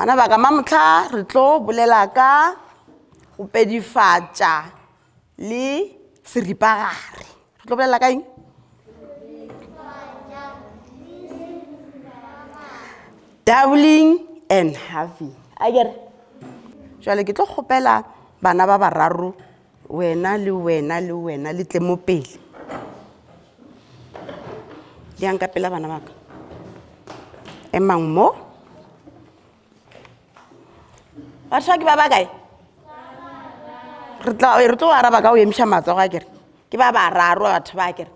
bana ba ka mamotlha re tlo bolela ka go pedifatša le seripagare re tlo bolela ka eng doubling and having a kere jale ke tlo kgopela bana ba bararo wena le wena le wena le tle mo pele yang ka pela bana baka emang mo batho ba ke ba ba kae re tlo araba ka go emiša matsogo a kere ke ba bararo batho ba kere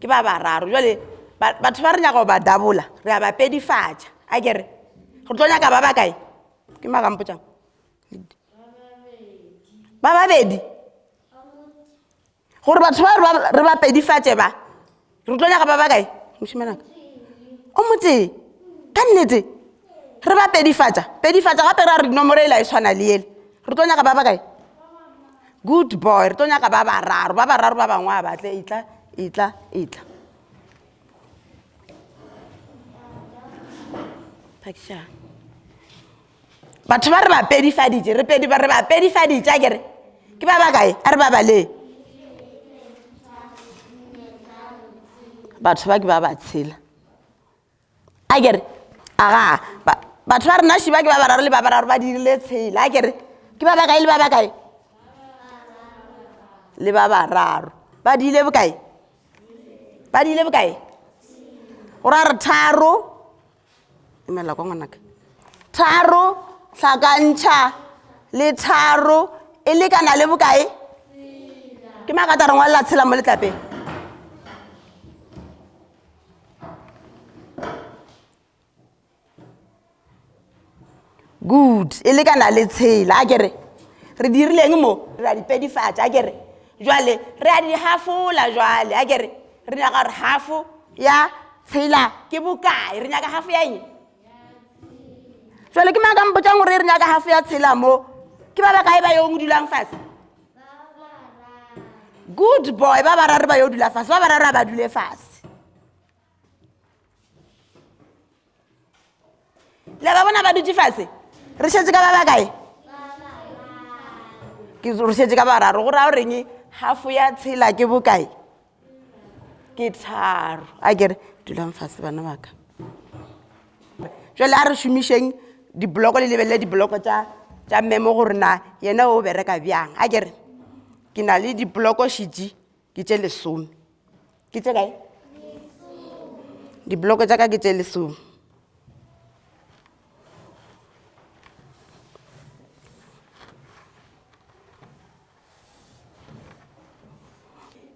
ke ba bararo jale batho ba re nyaka go ba dabola re a ba pedifatša a kere re tlo nyaka ba ba kae ke magampotšang ba babedi gore batho ba re ba pedifatše ba re tlo nyaka ba ba kae mošimanaka o motee ka nnete re ba pedifatša pedifatša gape ra re dinomoro ela e tshwana le ele re tlo nyaka ba ba kae good boy re tlo nyaka ba bararo ba bararo ba bangwe a batle etla etla etla pakšang batho ba re ba pedifaditše re pedi ba re ba pedifaditše a kere ke ba bakae a re ba balee batho ba ke ba ba tshela a kere aga batho ba rena šiba ke ba bararo le ba bararo ba dirile tshela a kere ke ba bakae le ba bakae le ba bararo ba diile bokae ba diile bokae o ra re tharo emela kwa ngwanaka tharo hlakantšha le tharo e lekana le bokae ke magata re ngwalela tshela mo letlapeng Good. E lekana le tshela. A kere, re dirileng mo? Re a di pedifatša. A kere, jwale, re a di hafola jwale. A kere, re nyaka gore hafo ya tshela ke bokae? Re nyaka hafo ya eng? Jwale, ke maka mpotšang gore re nyaka hafo ya tshela mo? Ke ba bakae ba yong o dulang fase? Good boy. Ba bararo ba yo dula fase. Ba bararo a ba dule fase. le ba bona ba dutše fase re šetse ka ba ba kae ke re šetse ka bararo go raya goreng gafo ya tshela ke bokae ke tharo a kere dulang fase bana baka jale a re šomišeng dibloko le lebelele dibloko tša tša memo gore na yena o bereka bjang a kere ke na le dibloko šitše ke tše lesome ke tše kae dibloko tša ka ke tše lesome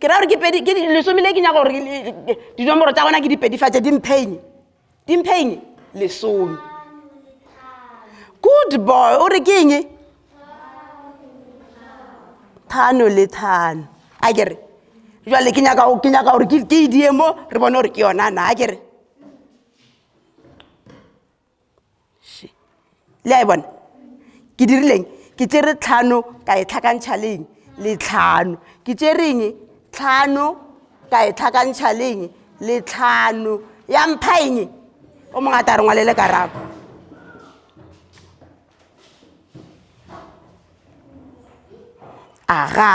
ke ra gore ke pedi ke lesome le ke nyaka gore dinomoro tša gona ke dipedifatše di mphaine dimpheng lesome good boy o re ke eng thano le thano a kere jale ke nyaka ke nyaka gore ke e die mo re bone gore ke yona na a kere Še. Le a e bona? Ke dirileng? Ke tšere tlhano ka e tlhakantšha leng le tlhano. Ke tšereng tlhano ka e tlhakantšha leng le tlhano. Ya mpha eng? O mongwe a tla re ngwalele karabo. Aga.